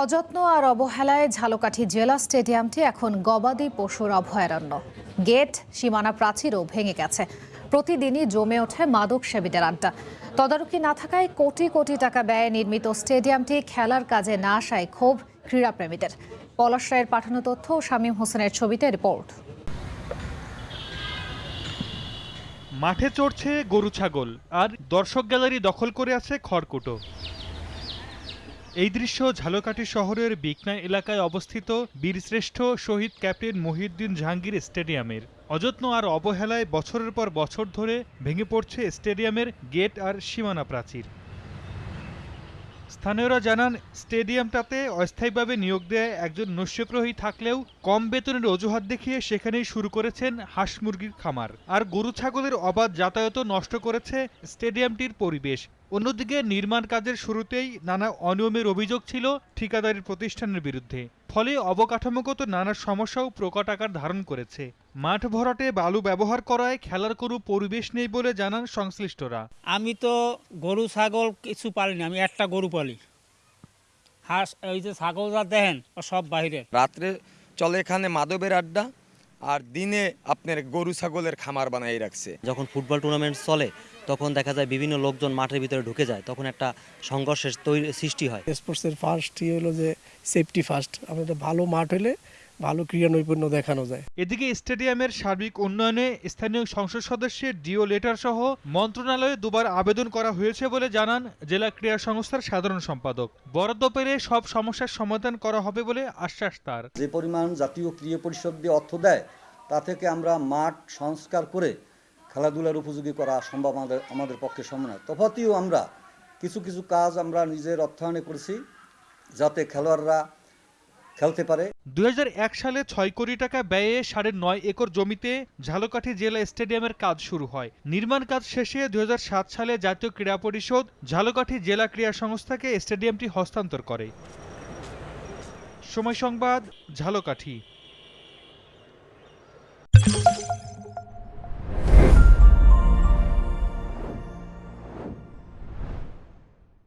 অযত্ন আর অবহেলায় ঝালকাঠি জেলা স্টেডিয়ামটি এখন গবাদি পশুর অভয়ারণ্য। গেট সীমানা প্রাচীরও ভেঙে গেছে। প্রতিদিনই জমে ওঠে মাদক সেবীদের আড্ডা। তদারকি না থাকায় কোটি কোটি টাকা ব্যয়ে নির্মিত স্টেডিয়ামটি খেলার কাজে না আসায় ক্ষোভ ক্রীড়াপ্রেমীদের। পলাশ রায়ের পাঠানো তথ্য ও শামীম হোসেনের ছবিতে রিপোর্ট। মাঠে চড়ছে গরু ছাগল, আর দর্শক গ্যালারি দখল করে আছে খড়কুটো। এই দৃশ্য ঝালকাঠি শহরের বিকনা এলাকায় অবস্থিত বীরশ্রেষ্ঠ শহীদ ক্যাপ্টেন মহিউদ্দিন জাহাঙ্গীর স্টেডিয়ামের। অযত্ন আর অবহেলায় বছরের পর বছর ধরে ভেঙে পড়ছে স্টেডিয়ামের গেট আর সীমানা প্রাচীর। স্থানীয়রা জানান, স্টেডিয়ামটাতে অস্থায়ীভাবে নিয়োগ দেয় একজন নস্যপ্রহী থাকলেও কম বেতনের অজুহাত দেখিয়ে সেখানেই শুরু করেছেন হাঁস মুরগির খামার। আর গরু ছাগলের অবাধ যাতায়াত নষ্ট করেছে স্টেডিয়ামটির পরিবেশ। অন্যদিকে নির্মাণ কাজের শুরুতেই নানা অনিয়মের অভিযোগ ছিল ঠিকাদারি প্রতিষ্ঠানের বিরুদ্ধে। ফলে অবকাঠামোগত নানা সমস্যাও প্রকট আকার ধারণ করেছে। মাঠ ভরাটে বালু ব্যবহার করায় খেলার কোনো পরিবেশ নেই বলে জানান সংশ্লিষ্টরা। আমি তো গরু ছাগল কিছু পালিনি আমি একটা গরু পালি। হাঁস ওই যে ছাগল যা দেখেন সব বাইরের রাত্রে চলে এখানে মাদবের আড্ডা আর দিনে আপনার গরু ছাগলের খামার বানাই রাখছে। যখন ফুটবল টুর্নামেন্ট চলে তখন দেখা যায় বিভিন্ন লোকজন মাঠের ভিতরে ঢুকে যায় তখন একটা সংঘর্ষের তৈরি সৃষ্টি হয়। স্পোর্টসের ফার্স্টই হলো যে সেফটি ফার্স্ট আমাদের ভালো মাঠ হলে ভালো ক্রীড়া নৈপুণ্য দেখানো যায়। এদিকে স্টেডিয়ামের সার্বিক উন্নয়নে স্থানীয় সংসদ সদস্যের ডিও লেটার সহ মন্ত্রণালয়ে দুবার আবেদন করা হয়েছে বলে জানান জেলা ক্রীড়া সংস্থার সাধারণ সম্পাদক। বরাদ্দ পেরে সব সমস্যার সমাধান করা হবে বলে আশ্বাস তার। যে পরিমাণ জাতীয় ক্রীড়া পরিষদ দিয়ে অর্থ দেয় তা থেকে আমরা মাঠ সংস্কার করে খেলাধুলার উপযোগী করা সম্ভব আমাদের আমাদের পক্ষে সম্ভব নয়। তফাতিও আমরা কিছু কিছু কাজ আমরা নিজের অর্থায়নে করেছি যাতে খেলোয়াড়রা খেলতে পারে। দুই হাজার এক সালে ছয় কোটি টাকা ব্যয়ে সাড়ে নয় একর জমিতে ঝালকাঠি জেলা স্টেডিয়ামের কাজ শুরু হয়। নির্মাণ কাজ শেষে দুই হাজার সাত সালে জাতীয় ক্রীড়া পরিষদ ঝালকাঠি জেলা ক্রীড়া সংস্থাকে স্টেডিয়ামটি হস্তান্তর করে। সময় সংবাদ, ঝালকাঠি।